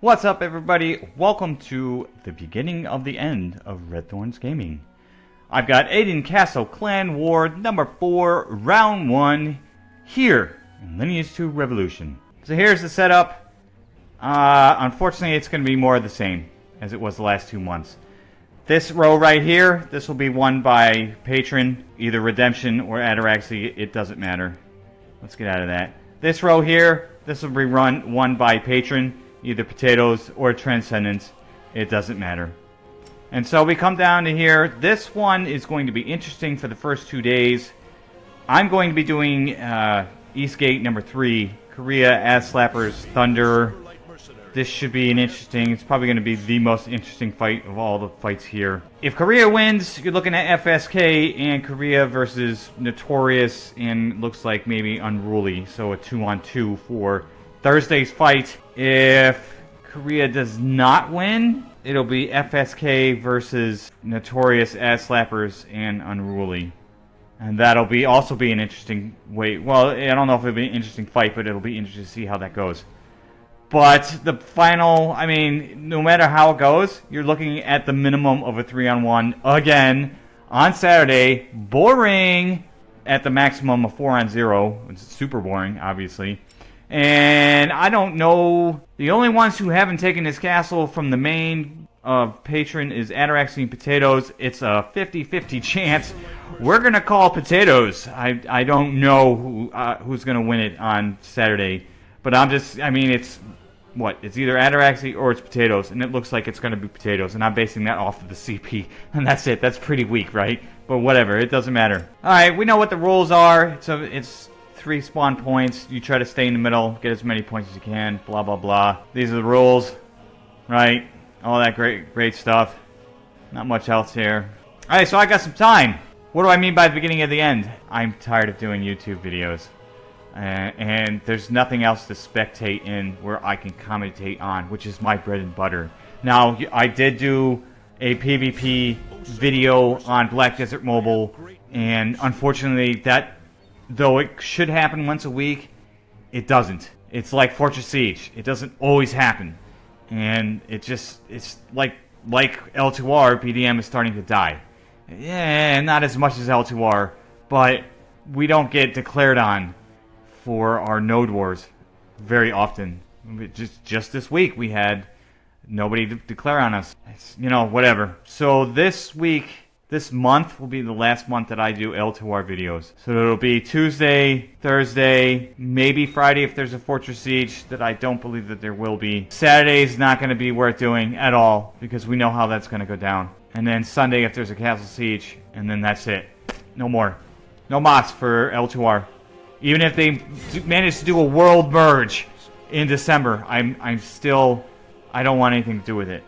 What's up, everybody? Welcome to the beginning of the end of Red Thorns Gaming. I've got Aden Castle Clan War number 4, round 1, here in Lineage 2 Revolution. So here's the setup. Uh, unfortunately, it's going to be more of the same as it was the last two months. This row right here, this will be won by Patron, either Redemption or Ataraxy, it doesn't matter. Let's get out of that. This row here, this will be run won by Patron, either Potatoes or Transcendence, it doesn't matter. And so we come down to here. This one is going to be interesting for the first two days. I'm going to be doing uh, Eastgate number three, Korea, Ass Slappers, Thunder. This should be an interesting, it's probably going to be the most interesting fight of all the fights here. If Korea wins, you're looking at FSK and Korea versus Notorious and looks like maybe Unruly. So a two on two for Thursday's fight. If Korea does not win, it'll be FSK versus Notorious Ass Slappers and Unruly. And that'll be also be an interesting wait. Well, I don't know if it'll be an interesting fight, but it'll be interesting to see how that goes. But the final, I mean, no matter how it goes, you're looking at the minimum of a three on one again on Saturday. Boring at the maximum of four on zero. It's super boring, obviously. And I don't know. The only ones who haven't taken this castle from the main of patron is Ataraxy and Potatoes. It's a 50-50 chance. We're gonna call Potatoes. I I don't know who uh, who's gonna win it on Saturday, but I'm just. I mean, it's what? It's either Ataraxy or it's Potatoes, and it looks like it's gonna be Potatoes, and I'm basing that off of the CP, and that's it. That's pretty weak, right? But whatever, it doesn't matter. All right, we know what the rules are. So it's three spawn points. You try to stay in the middle, get as many points as you can. Blah blah blah. These are the rules, right? All that great great stuff. Not much else here. All right, so I got some time. What do I mean by the beginning of the end? I'm tired of doing YouTube videos. Uh, and there's nothing else to spectate in where I can commentate on, which is my bread and butter. Now, I did do a PvP video on Black Desert Mobile, and unfortunately, that though it should happen once a week, it doesn't. It's like Fortress Siege. It doesn't always happen. And it just, it's like, like L2R, BDM is starting to die. Yeah, not as much as L2R, but we don't get declared on for our node wars very often. Just just this week we had nobody de declare on us. It's, you know, whatever. So this week, this month will be the last month that I do L2R videos. So it'll be Tuesday, Thursday, maybe Friday if there's a Fortress Siege that I don't believe that there will be. Saturday's not going to be worth doing at all because we know how that's going to go down. And then Sunday if there's a Castle Siege, and then that's it. No more. No mods for L2R. Even if they manage to do a world merge in December, I'm I'm still I don't want anything to do with it.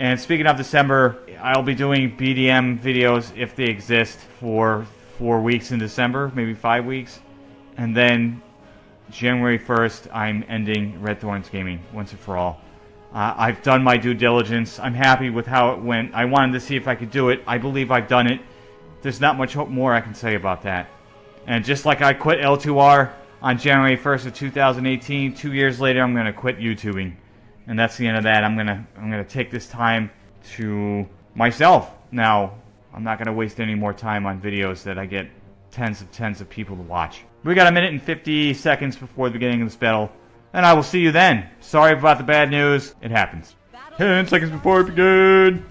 And speaking of December, I'll be doing BDM videos if they exist for four weeks in December, maybe five weeks, and then January 1st, I'm ending Red Thorns Gaming once and for all. Uh, I've done my due diligence. I'm happy with how it went. I wanted to see if I could do it. I believe I've done it. There's not much more I can say about that. And just like I quit L2R on January 1st of 2018, two years later I'm going to quit YouTubing. And that's the end of that. I'm to I'm to take this time to myself. Now, I'm not to waste any more time on videos that I get tens of tens of people to watch. We got a minute and 50 seconds before the beginning of this battle. And I will see you then. Sorry about the bad news. It happens. 10 seconds before we begin.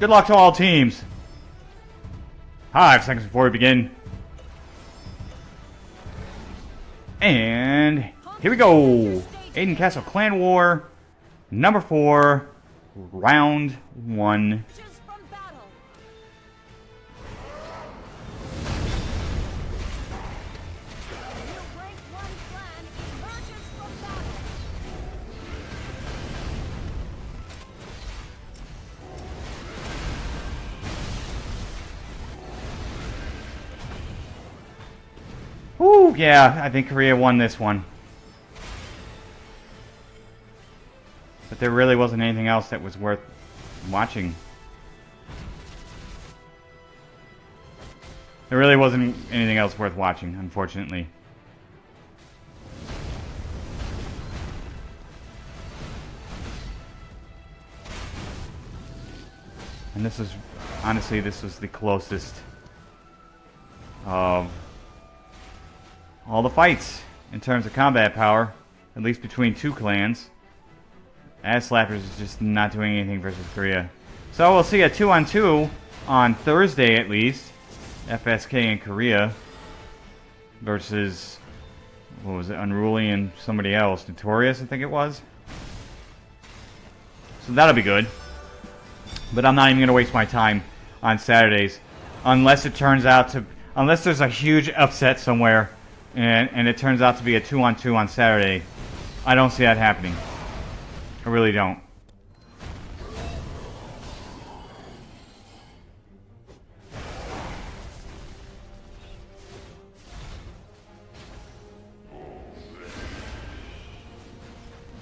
Good luck to all teams. Five seconds before we begin. And here we go. Aden Castle Clan War, number four, round one. Woo, yeah, I think Korea won this one. there really wasn't anything else that was worth watching. There really wasn't anything else worth watching, unfortunately. And this is, honestly, this was the closest of all the fights in terms of combat power, at least between two clans. Ass Slappers is just not doing anything versus Korea. So we'll see a 2 on 2 on Thursday at least. FSK in Korea versus, what was it, Unruly and somebody else. Notorious, I think it was. So that'll be good. But I'm not even going to waste my time on Saturdays. Unless it turns out to... Unless there's a huge upset somewhere and, and it turns out to be a two-on-two 2 on Saturday. I don't see that happening. I really don't.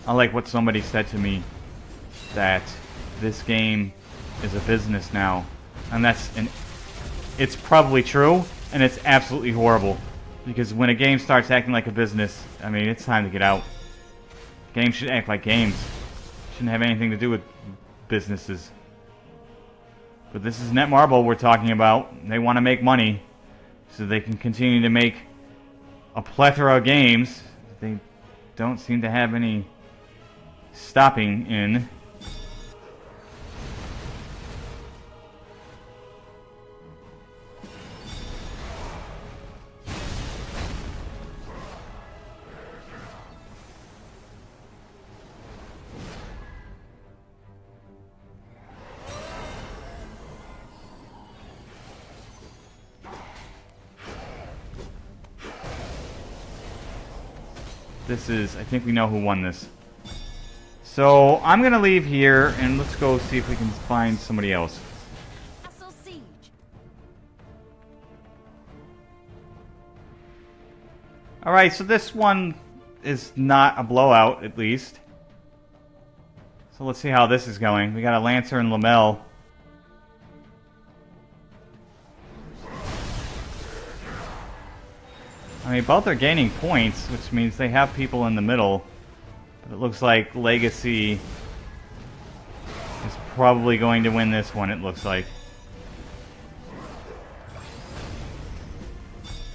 I like what somebody said to me that this game is a business now. And that's an it's probably true and it's absolutely horrible. Because when a game starts acting like a business, I mean, it's time to get out. Games should act like games. Shouldn't have anything to do with businesses. But this is Netmarble we're talking about. They want to make money so they can continue to make a plethora of games. They don't seem to have any stopping in. This is, I think we know who won this. So, I'm going to leave here, and let's go see if we can find somebody else. Alright, so this one is not a blowout, at least. So let's see how this is going. We got a Lancer and Lamel. I mean, both are gaining points, which means they have people in the middle. But it looks like Legacy is probably going to win this one, it looks like.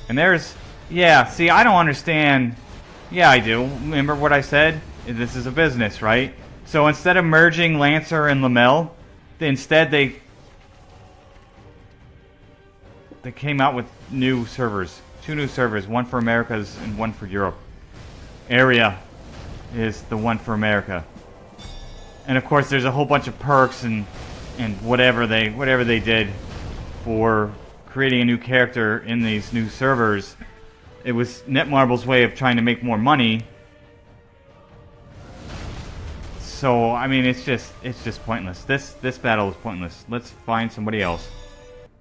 And there's... Yeah, see, I don't understand... Yeah, I do. Remember what I said? This is a business, right? So instead of merging Lancer and Lamel, instead they... They came out with new servers. Two new servers, one for Americas and one for Europe. Area is the one for America. And of course there's a whole bunch of perks and and whatever they whatever they did for creating a new character in these new servers. It was Netmarble's way of trying to make more money. So I mean it's just it's just pointless. This this battle is pointless. Let's find somebody else.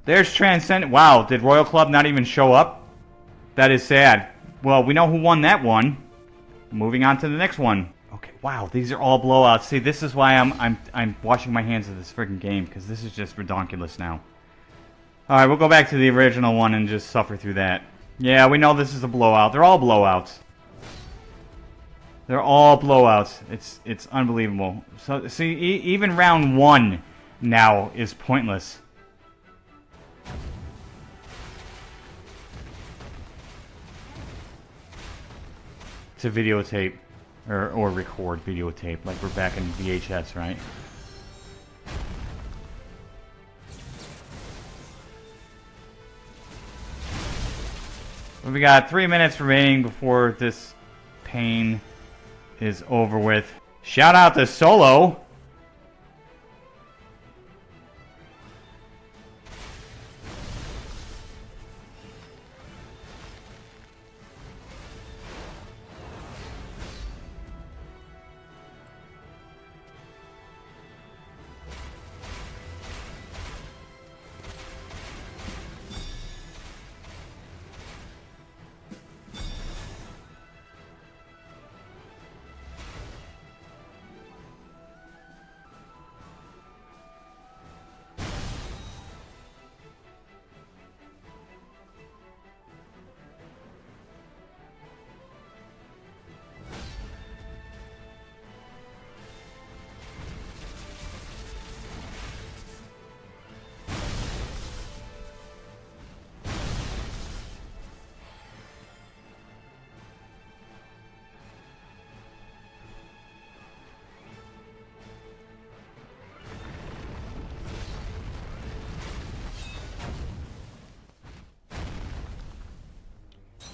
There's Transcend. Wow, did Royal Club not even show up? That is sad. Well, we know who won that one. Moving on to the next one. Okay, wow, these are all blowouts. See, this is why I'm I'm I'm washing my hands of this freaking game because this is just redonkulous now. All right, we'll go back to the original one and just suffer through that. Yeah, we know this is a blowout. They're all blowouts. They're all blowouts. It's it's unbelievable. So see, e even round one now is pointless. To videotape or, or record videotape like we're back in VHS, right? we got three minutes remaining before this pain is over with. Shout out to Solo.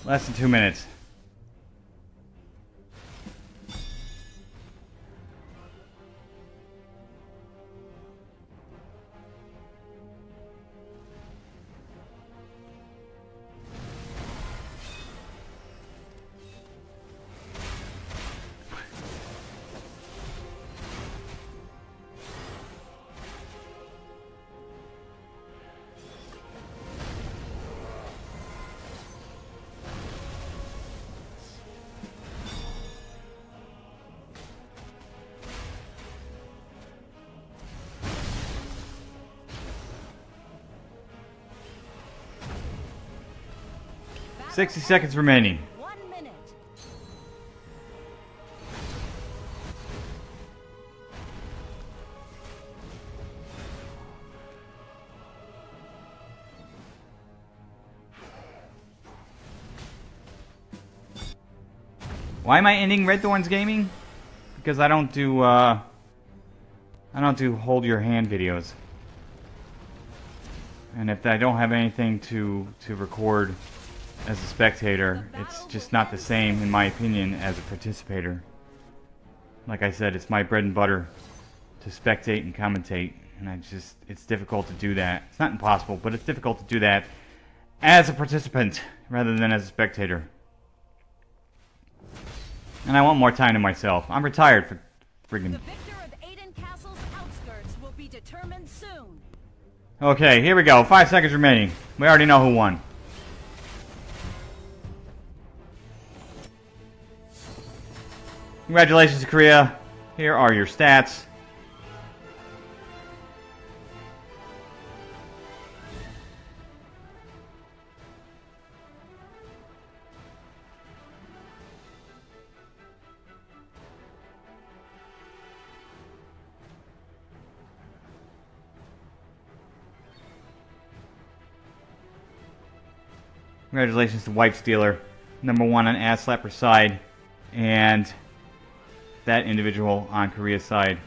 Less than two minutes. 60 seconds remaining. Why am I ending Red Thorns Gaming? Because I don't do, uh... I don't do hold your hand videos. And if I don't have anything to, to record as a spectator, it's just not the same, in my opinion, as a participator. Like I said, it's my bread and butter to spectate and commentate, and I just, it's difficult to do that. It's not impossible, but it's difficult to do that as a participant rather than as a spectator. And I want more time to myself. I'm retired for friggin' The victor of Aden Castle's outskirts will be determined soon. Okay, here we go. Five seconds remaining. We already know who won. Congratulations, Korea. Here are your stats. Congratulations to Wipe Stealer, number one on Ass Slapper side, and that individual on Korea's side.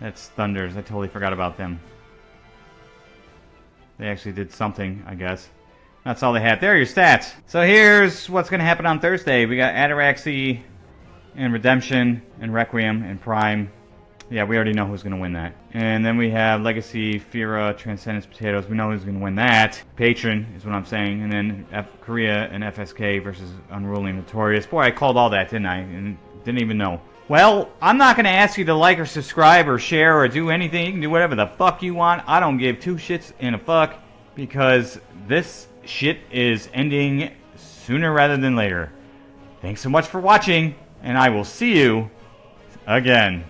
That's Thunders. I totally forgot about them. They actually did something, I guess. That's all they had. There are your stats. So here's what's going to happen on Thursday. We got Ataraxy and Redemption and Requiem and Prime. Yeah, we already know who's going to win that. And then we have Legacy, Fira, Transcendence, Potatoes. We know who's going to win that. Patron is what I'm saying. And then F Korea and FSK versus Unruly Notorious. Boy, I called all that, didn't I? And didn't even know. Well, I'm not going to ask you to like or subscribe or share or do anything. You can do whatever the fuck you want. I don't give two shits in a fuck because this shit is ending sooner rather than later. Thanks so much for watching, and I will see you again.